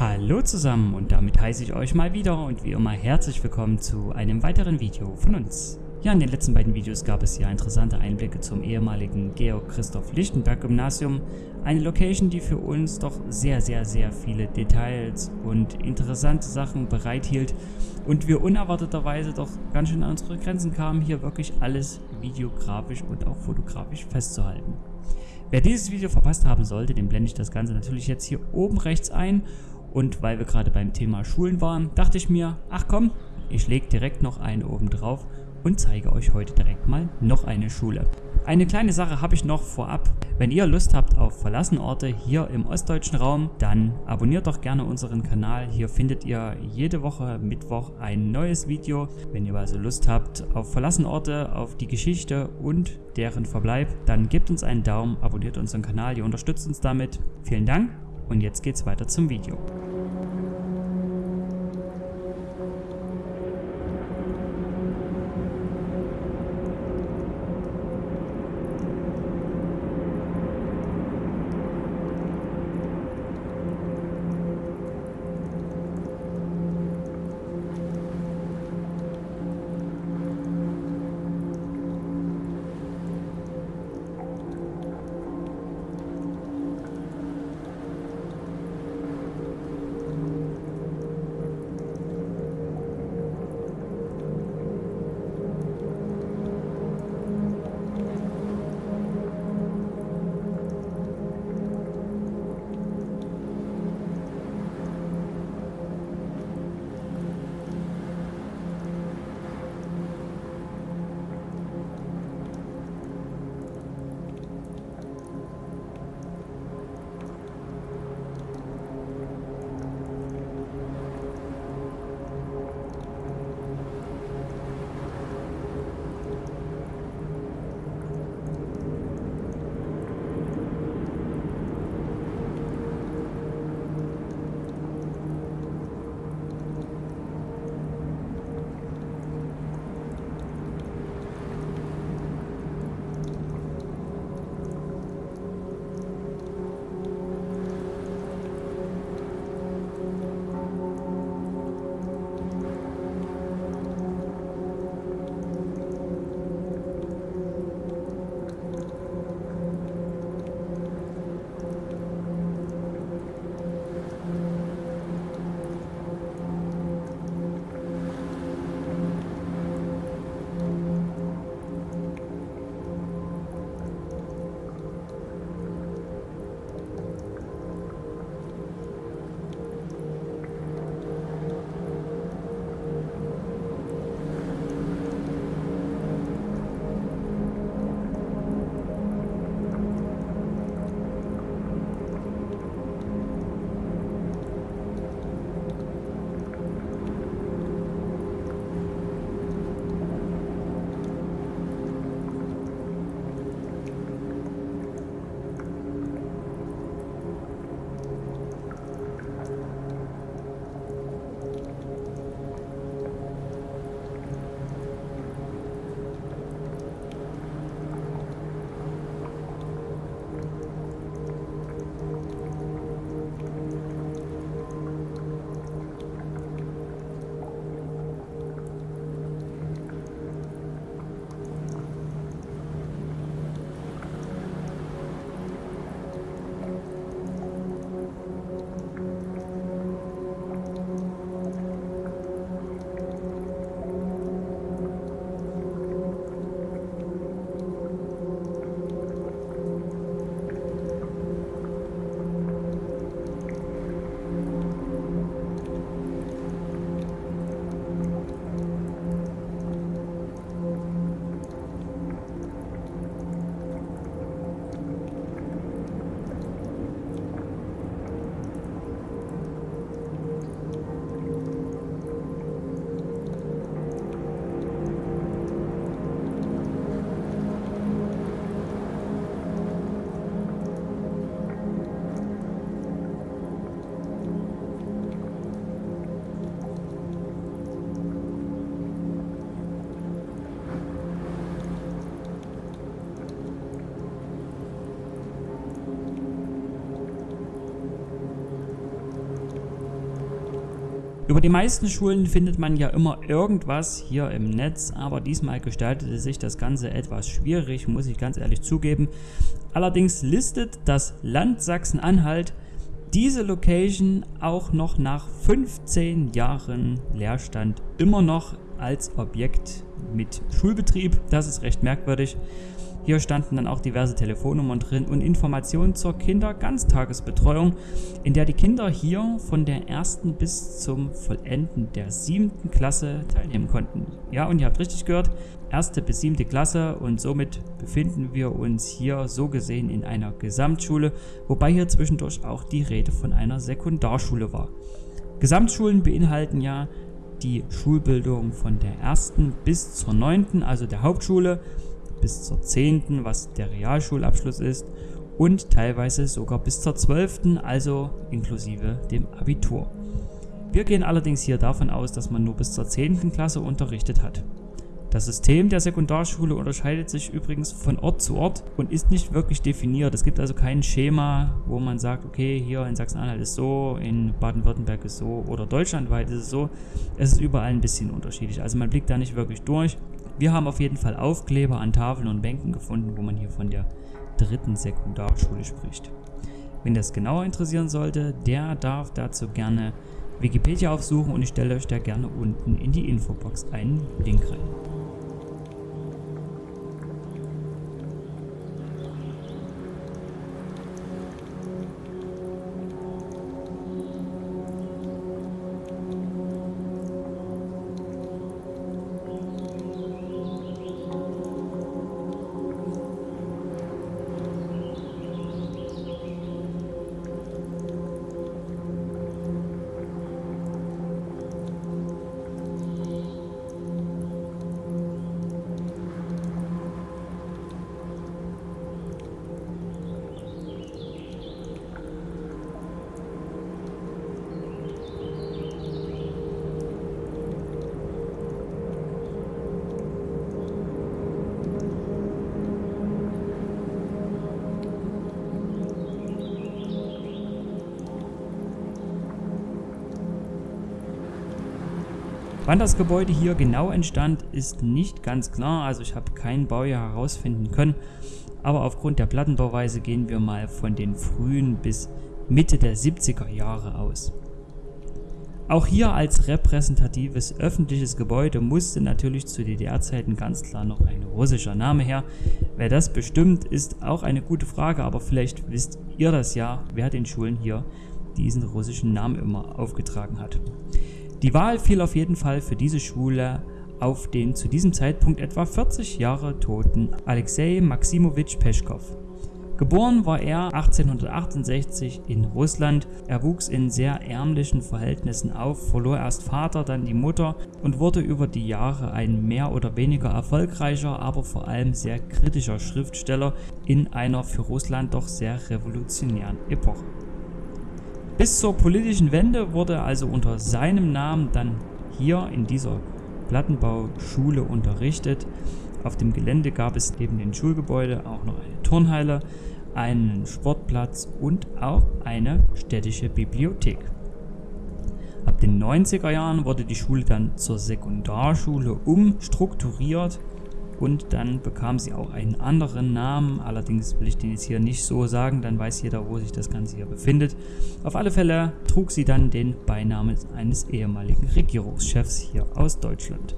Hallo zusammen und damit heiße ich euch mal wieder und wie immer herzlich willkommen zu einem weiteren Video von uns. Ja, in den letzten beiden Videos gab es ja interessante Einblicke zum ehemaligen Georg Christoph Lichtenberg Gymnasium, eine Location, die für uns doch sehr, sehr, sehr viele Details und interessante Sachen bereithielt und wir unerwarteterweise doch ganz schön an unsere Grenzen kamen, hier wirklich alles videografisch und auch fotografisch festzuhalten. Wer dieses Video verpasst haben sollte, dem blende ich das Ganze natürlich jetzt hier oben rechts ein und weil wir gerade beim Thema Schulen waren, dachte ich mir, ach komm, ich lege direkt noch eine oben drauf und zeige euch heute direkt mal noch eine Schule. Eine kleine Sache habe ich noch vorab. Wenn ihr Lust habt auf verlassene Orte hier im ostdeutschen Raum, dann abonniert doch gerne unseren Kanal. Hier findet ihr jede Woche Mittwoch ein neues Video. Wenn ihr also Lust habt auf verlassene Orte, auf die Geschichte und deren Verbleib, dann gebt uns einen Daumen, abonniert unseren Kanal, ihr unterstützt uns damit. Vielen Dank und jetzt geht's weiter zum Video. Über die meisten Schulen findet man ja immer irgendwas hier im Netz, aber diesmal gestaltete sich das Ganze etwas schwierig, muss ich ganz ehrlich zugeben. Allerdings listet das Land Sachsen-Anhalt diese Location auch noch nach 15 Jahren Leerstand immer noch als Objekt mit Schulbetrieb. Das ist recht merkwürdig. Hier standen dann auch diverse Telefonnummern drin und Informationen zur Kinderganztagesbetreuung, in der die Kinder hier von der ersten bis zum Vollenden der siebten Klasse teilnehmen konnten. Ja, und ihr habt richtig gehört, erste bis siebte Klasse und somit befinden wir uns hier so gesehen in einer Gesamtschule, wobei hier zwischendurch auch die Rede von einer Sekundarschule war. Gesamtschulen beinhalten ja die Schulbildung von der ersten bis zur neunten, also der Hauptschule, bis zur 10., was der Realschulabschluss ist, und teilweise sogar bis zur 12., also inklusive dem Abitur. Wir gehen allerdings hier davon aus, dass man nur bis zur 10. Klasse unterrichtet hat. Das System der Sekundarschule unterscheidet sich übrigens von Ort zu Ort und ist nicht wirklich definiert. Es gibt also kein Schema, wo man sagt, okay, hier in Sachsen-Anhalt ist so, in Baden-Württemberg ist so oder deutschlandweit ist es so. Es ist überall ein bisschen unterschiedlich. Also man blickt da nicht wirklich durch. Wir haben auf jeden Fall Aufkleber an Tafeln und Bänken gefunden, wo man hier von der dritten Sekundarschule spricht. Wenn das genauer interessieren sollte, der darf dazu gerne Wikipedia aufsuchen und ich stelle euch da gerne unten in die Infobox einen Link rein. Wann das Gebäude hier genau entstand, ist nicht ganz klar, also ich habe kein Baujahr herausfinden können, aber aufgrund der Plattenbauweise gehen wir mal von den frühen bis Mitte der 70er Jahre aus. Auch hier als repräsentatives öffentliches Gebäude musste natürlich zu DDR-Zeiten ganz klar noch ein russischer Name her. Wer das bestimmt, ist auch eine gute Frage, aber vielleicht wisst ihr das ja, wer den Schulen hier diesen russischen Namen immer aufgetragen hat. Die Wahl fiel auf jeden Fall für diese Schule auf den zu diesem Zeitpunkt etwa 40 Jahre toten Alexei Maximowitsch Peschkow. Geboren war er 1868 in Russland. Er wuchs in sehr ärmlichen Verhältnissen auf, verlor erst Vater, dann die Mutter und wurde über die Jahre ein mehr oder weniger erfolgreicher, aber vor allem sehr kritischer Schriftsteller in einer für Russland doch sehr revolutionären Epoche. Bis zur politischen Wende wurde also unter seinem Namen dann hier in dieser Plattenbauschule unterrichtet. Auf dem Gelände gab es neben dem Schulgebäude auch noch eine Turnhalle, einen Sportplatz und auch eine städtische Bibliothek. Ab den 90er Jahren wurde die Schule dann zur Sekundarschule umstrukturiert und dann bekam sie auch einen anderen Namen, allerdings will ich den jetzt hier nicht so sagen, dann weiß jeder, wo sich das Ganze hier befindet. Auf alle Fälle trug sie dann den Beinamen eines ehemaligen Regierungschefs hier aus Deutschland.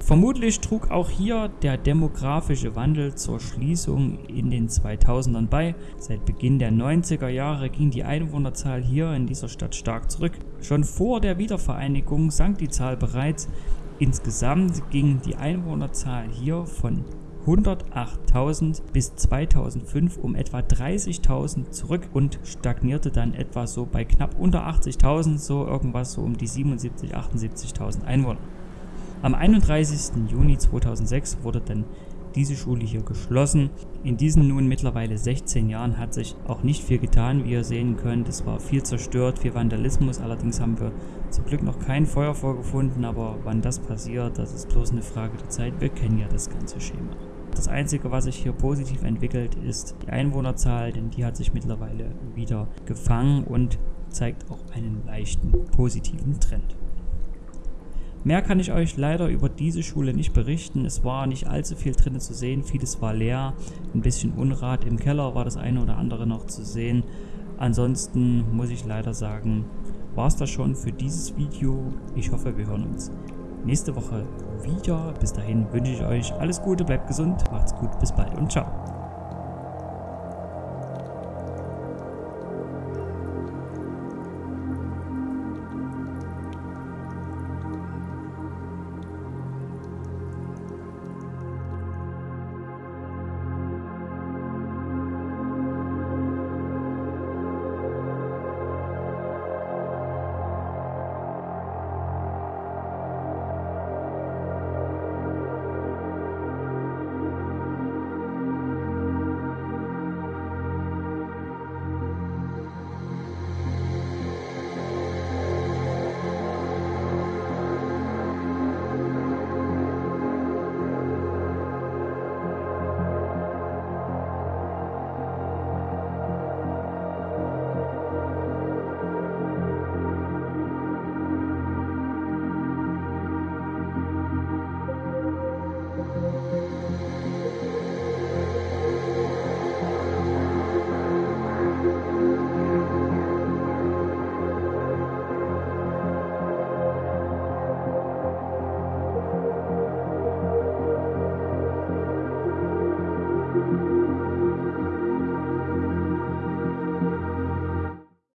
Vermutlich trug auch hier der demografische Wandel zur Schließung in den 2000ern bei. Seit Beginn der 90er Jahre ging die Einwohnerzahl hier in dieser Stadt stark zurück. Schon vor der Wiedervereinigung sank die Zahl bereits Insgesamt ging die Einwohnerzahl hier von 108.000 bis 2005 um etwa 30.000 zurück und stagnierte dann etwa so bei knapp unter 80.000, so irgendwas so um die 77.000, 78.000 Einwohner. Am 31. Juni 2006 wurde dann diese Schule hier geschlossen. In diesen nun mittlerweile 16 Jahren hat sich auch nicht viel getan, wie ihr sehen könnt. Es war viel zerstört, viel Vandalismus. Allerdings haben wir zum Glück noch kein Feuer vorgefunden, aber wann das passiert, das ist bloß eine Frage der Zeit. Wir kennen ja das ganze Schema. Das Einzige, was sich hier positiv entwickelt, ist die Einwohnerzahl, denn die hat sich mittlerweile wieder gefangen und zeigt auch einen leichten positiven Trend. Mehr kann ich euch leider über diese Schule nicht berichten. Es war nicht allzu viel drinnen zu sehen, vieles war leer, ein bisschen Unrat. Im Keller war das eine oder andere noch zu sehen. Ansonsten muss ich leider sagen, war es das schon für dieses Video. Ich hoffe, wir hören uns nächste Woche wieder. Bis dahin wünsche ich euch alles Gute, bleibt gesund, macht's gut, bis bald und ciao.